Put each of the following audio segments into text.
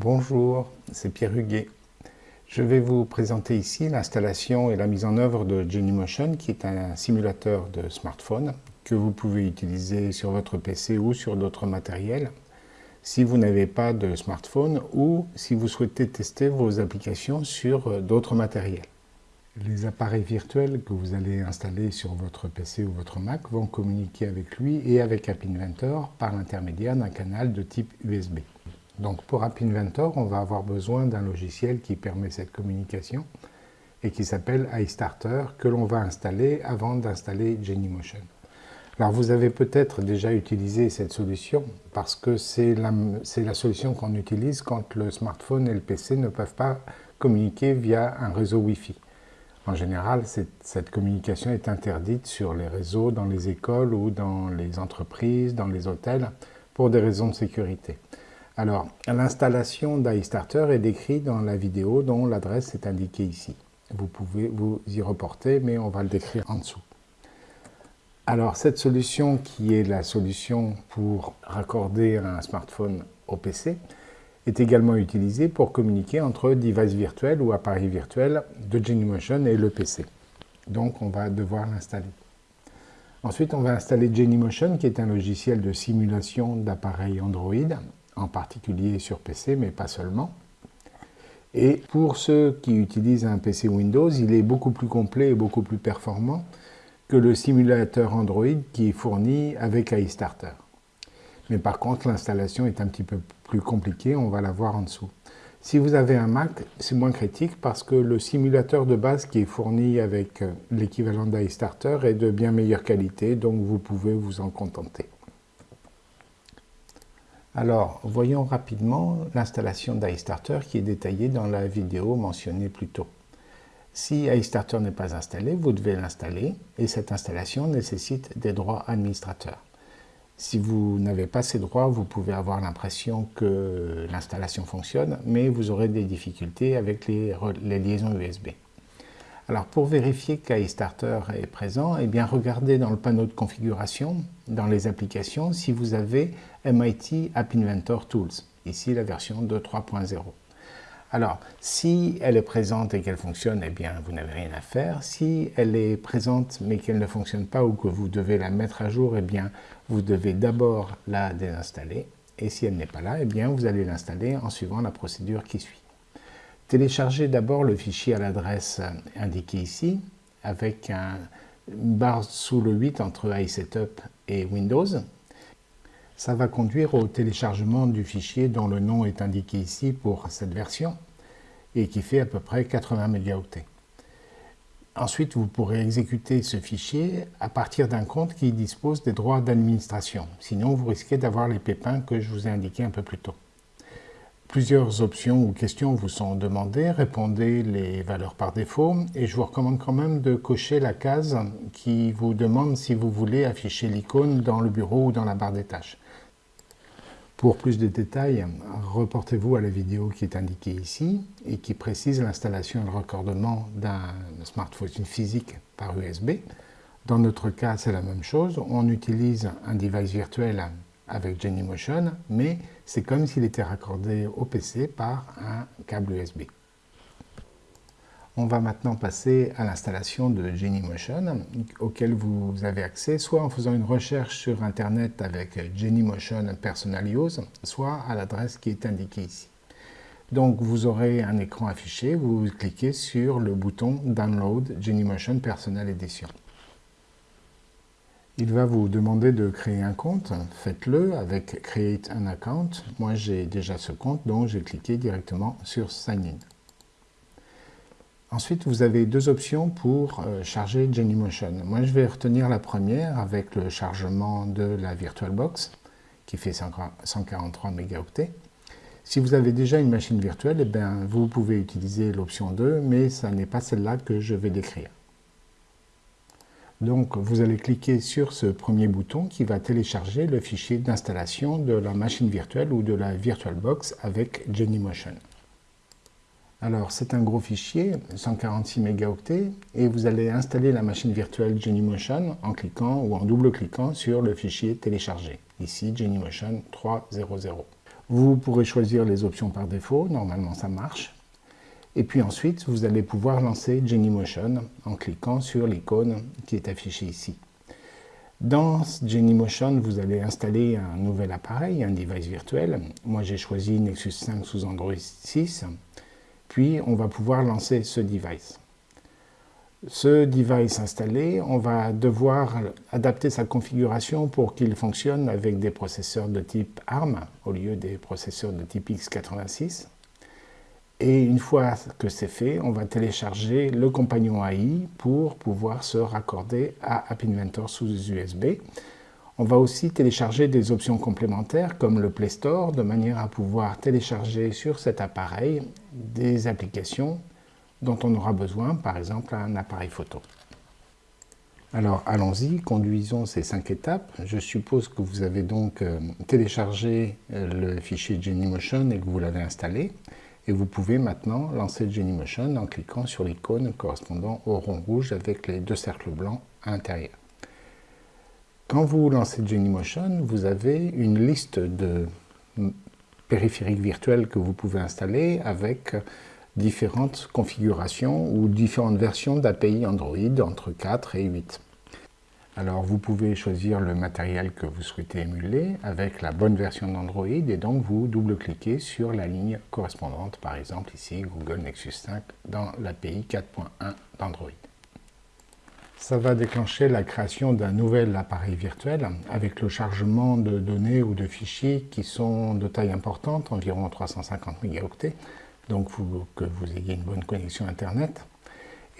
Bonjour, c'est Pierre Huguet. Je vais vous présenter ici l'installation et la mise en œuvre de Genymotion qui est un simulateur de smartphone que vous pouvez utiliser sur votre PC ou sur d'autres matériels si vous n'avez pas de smartphone ou si vous souhaitez tester vos applications sur d'autres matériels. Les appareils virtuels que vous allez installer sur votre PC ou votre Mac vont communiquer avec lui et avec App Inventor par l'intermédiaire d'un canal de type USB. Donc pour App Inventor, on va avoir besoin d'un logiciel qui permet cette communication et qui s'appelle iStarter que l'on va installer avant d'installer Genymotion. Alors vous avez peut-être déjà utilisé cette solution parce que c'est la, la, solution qu'on utilise quand le smartphone et le PC ne peuvent pas communiquer via un réseau Wi-Fi. En général, cette communication est interdite sur les réseaux, dans les écoles ou dans les entreprises, dans les hôtels, pour des raisons de sécurité. Alors, l'installation d'iStarter est décrite dans la vidéo dont l'adresse est indiquée ici. Vous pouvez vous y reporter, mais on va le décrire en dessous. Alors, cette solution qui est la solution pour raccorder un smartphone au PC, est également utilisé pour communiquer entre devices virtuels ou appareils virtuels de Genymotion et le PC. Donc on va devoir l'installer. Ensuite, on va installer Genymotion, qui est un logiciel de simulation d'appareils Android, en particulier sur PC, mais pas seulement. Et pour ceux qui utilisent un PC Windows, il est beaucoup plus complet et beaucoup plus performant que le simulateur Android qui est fourni avec iStarter. Mais par contre, l'installation est un petit peu plus compliquée, on va la voir en dessous. Si vous avez un Mac, c'est moins critique parce que le simulateur de base qui est fourni avec euh, l'équivalent d'iStarter est de bien meilleure qualité, donc vous pouvez vous en contenter. Alors, voyons rapidement l'installation d'iStarter qui est détaillée dans la vidéo mentionnée plus tôt. Si iStarter n'est pas installé, vous devez l'installer et cette installation nécessite des droits administrateurs. Si vous n'avez pas ces droits, vous pouvez avoir l'impression que l'installation fonctionne, mais vous aurez des difficultés avec les, liaisons USB. Alors pour vérifier qu'iStarter est présent, eh bien regardez dans le panneau de configuration, dans les applications, si vous avez MIT App Inventor Tools, ici la version 2.3.0. Alors, si elle est présente et qu'elle fonctionne, eh bien, vous n'avez rien à faire. Si elle est présente mais qu'elle ne fonctionne pas ou que vous devez la mettre à jour, eh bien, vous devez d'abord la désinstaller. Et si elle n'est pas là, eh bien, vous allez l'installer en suivant la procédure qui suit. Téléchargez d'abord le fichier à l'adresse indiquée ici, avec un, une barre sous le 8 entre iSetup et Windows. Ça va conduire au téléchargement du fichier dont le nom est indiqué ici pour cette version et qui fait à peu près 80 mégaoctets. Ensuite, vous pourrez exécuter ce fichier à partir d'un compte qui dispose des droits d'administration. Sinon, vous risquez d'avoir les pépins que je vous ai indiqués un peu plus tôt. Plusieurs options ou questions vous sont demandées, répondez les valeurs par défaut et je vous recommande quand même de cocher la case qui vous demande si vous voulez afficher l'icône dans le bureau ou dans la barre des tâches. Pour plus de détails, reportez-vous à la vidéo qui est indiquée ici et qui précise l'installation et le raccordement d'un smartphone physique par USB. Dans notre cas, c'est la même chose. On utilise un device virtuel avec Genymotion, mais c'est comme s'il était raccordé au PC par un câble USB. On va maintenant passer à l'installation de Genymotion, auquel vous avez accès soit en faisant une recherche sur Internet avec Genymotion Personal Use, soit à l'adresse qui est indiquée ici. Donc vous aurez un écran affiché, vous cliquez sur le bouton Download Genymotion Personal Edition. Il va vous demander de créer un compte, faites-le avec Create an Account. Moi j'ai déjà ce compte, donc j'ai cliqué directement sur Sign In. Ensuite, vous avez deux options pour euh, charger Genymotion. Moi, je vais retenir la première avec le chargement de la VirtualBox, qui fait 143 mégaoctets. Si vous avez déjà une machine virtuelle, eh vous pouvez utiliser l'option 2, mais ce n'est pas celle-là que je vais décrire. Donc, vous allez cliquer sur ce premier bouton qui va télécharger le fichier d'installation de la machine virtuelle ou de la VirtualBox avec Genymotion. Alors, c'est un gros fichier, 146 mégaoctets, et vous allez installer la machine virtuelle Genymotion en cliquant ou en double-cliquant sur le fichier téléchargé, ici Genymotion 3.0.0. Vous pourrez choisir les options par défaut, normalement ça marche. Et puis ensuite, vous allez pouvoir lancer Genymotion en cliquant sur l'icône qui est affichée ici. Dans Genymotion, vous allez installer un nouvel appareil, un device virtuel. Moi, j'ai choisi Nexus 5 sous Android 6. Puis, on va pouvoir lancer ce device. Ce device installé, on va devoir adapter sa configuration pour qu'il fonctionne avec des processeurs de type ARM au lieu des processeurs de type x86. Et une fois que c'est fait, on va télécharger le compagnon AI pour pouvoir se raccorder à App Inventor sous USB. On va aussi télécharger des options complémentaires comme le Play Store de manière à pouvoir télécharger sur cet appareil des applications dont on aura besoin, par exemple un appareil photo. Alors allons-y, conduisons ces cinq étapes. Je suppose que vous avez donc euh, téléchargé euh, le fichier Genymotion et que vous l'avez installé. Et vous pouvez maintenant lancer Genymotion en cliquant sur l'icône correspondant au rond rouge avec les deux cercles blancs à l'intérieur. Quand vous lancez Genymotion, vous avez une liste de périphériques virtuels que vous pouvez installer avec différentes configurations ou différentes versions d'API Android entre 4 et 8. Alors vous pouvez choisir le matériel que vous souhaitez émuler avec la bonne version d'Android et donc vous double-cliquez sur la ligne correspondante, par exemple ici Google Nexus 5 dans l'API 4.1 d'Android. Ça va déclencher la création d'un nouvel appareil virtuel avec le chargement de données ou de fichiers qui sont de taille importante, environ 350 mégaoctets, donc faut que vous ayez une bonne connexion Internet.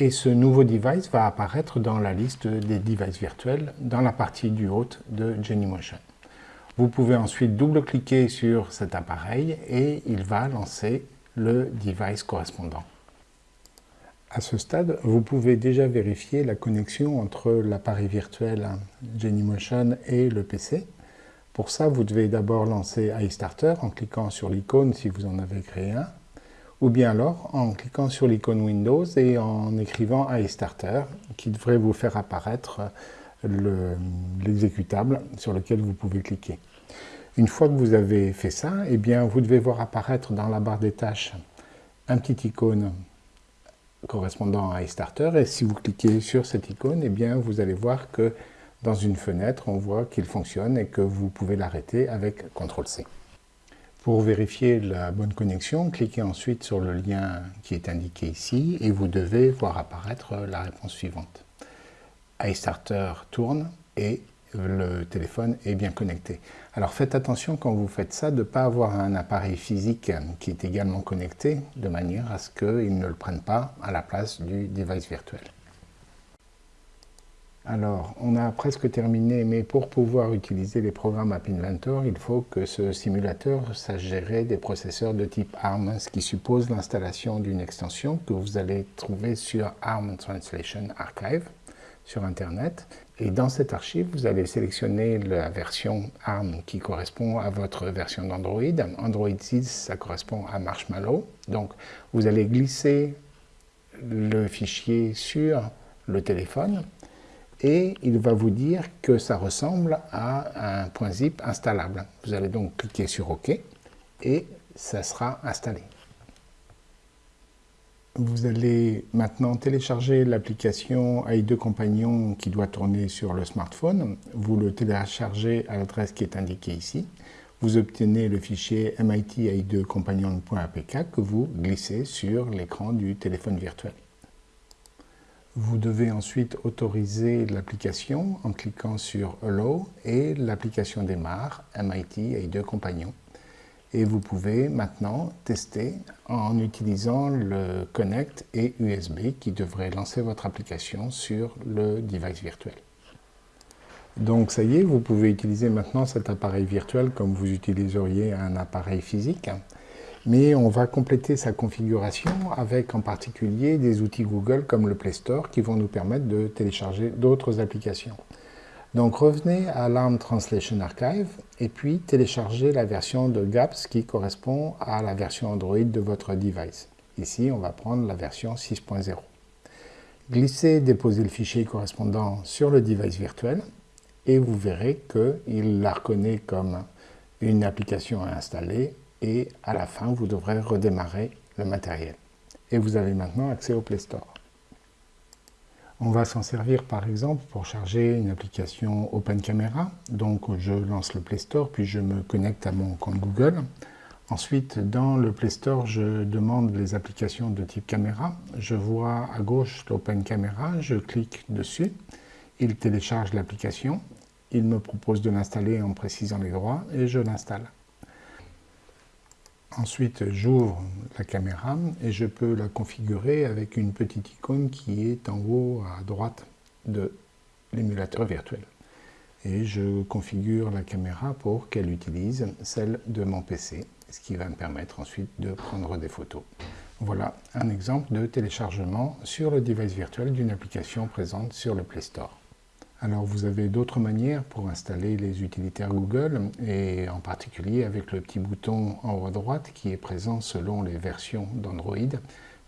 Et ce nouveau device va apparaître dans la liste des devices virtuels dans la partie du haut de Genymotion. Vous pouvez ensuite double-cliquer sur cet appareil et il va lancer le device correspondant. À ce stade, vous pouvez déjà vérifier la connexion entre l'appareil virtuel Genymotion et le PC. Pour ça, vous devez d'abord lancer iStarter en cliquant sur l'icône si vous en avez créé un ou bien alors en cliquant sur l'icône Windows et en écrivant iStarter qui devrait vous faire apparaître l'exécutable sur lequel vous pouvez cliquer. Une fois que vous avez fait ça, eh bien, vous devez voir apparaître dans la barre des tâches un petit icône correspondant à iStarter et si vous cliquez sur cette icône, eh bien, vous allez voir que dans une fenêtre, on voit qu'il fonctionne et que vous pouvez l'arrêter avec CTRL-C. Pour vérifier la bonne connexion, cliquez ensuite sur le lien qui est indiqué ici et vous devez voir apparaître la réponse suivante. iStarter tourne et le téléphone est bien connecté. Alors faites attention quand vous faites ça de ne pas avoir un appareil physique qui est également connecté de manière à ce qu'il ne le prenne pas à la place du device virtuel. Alors, on a presque terminé, mais pour pouvoir utiliser les programmes App Inventor, il faut que ce simulateur sache gérer des processeurs de type ARM, ce qui suppose l'installation d'une extension que vous allez trouver sur ARM Translation Archive sur Internet. Et dans cette archive, vous allez sélectionner la version ARM qui correspond à votre version d'Android. Android 6, ça correspond à Marshmallow. Donc, vous allez glisser le fichier sur le téléphone et il va vous dire que ça ressemble à un point zip installable. Vous allez donc cliquer sur OK et ça sera installé. Vous allez maintenant télécharger l'application AI2 Compagnon qui doit tourner sur le smartphone. Vous le téléchargez à l'adresse qui est indiquée ici. Vous obtenez le fichier mit 2 compagnonapk que vous glissez sur l'écran du téléphone virtuel. Vous devez ensuite autoriser l'application en cliquant sur Allow et l'application démarre MIT et deux compagnons. Et vous pouvez maintenant tester en utilisant le Connect et USB qui devrait lancer votre application sur le device virtuel. Donc ça y est, vous pouvez utiliser maintenant cet appareil virtuel comme vous utiliseriez un appareil physique mais on va compléter sa configuration avec en particulier des outils Google comme le Play Store qui vont nous permettre de télécharger d'autres applications. Donc revenez à l'ARM Translation Archive et puis téléchargez la version de GAPS qui correspond à la version Android de votre device. Ici, on va prendre la version 6.0. Glissez déposez le fichier correspondant sur le device virtuel et vous verrez qu'il la reconnaît comme une application à installer et à la fin, vous devrez redémarrer le matériel. Et vous avez maintenant accès au Play Store. On va s'en servir par exemple pour charger une application Open Camera. Donc je lance le Play Store, puis je me connecte à mon compte Google. Ensuite, dans le Play Store, je demande les applications de type caméra. Je vois à gauche l'Open Camera, je clique dessus. Il télécharge l'application. Il me propose de l'installer en précisant les droits et je l'installe. Ensuite, j'ouvre la caméra et je peux la configurer avec une petite icône qui est en haut à droite de l'émulateur virtuel. Et je configure la caméra pour qu'elle utilise celle de mon PC, ce qui va me permettre ensuite de prendre des photos. Voilà un exemple de téléchargement sur le device virtuel d'une application présente sur le Play Store. Alors vous avez d'autres manières pour installer les utilitaires Google et en particulier avec le petit bouton en haut à droite qui est présent selon les versions d'Android.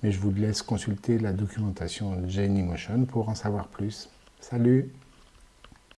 Mais je vous laisse consulter la documentation Genymotion pour en savoir plus. Salut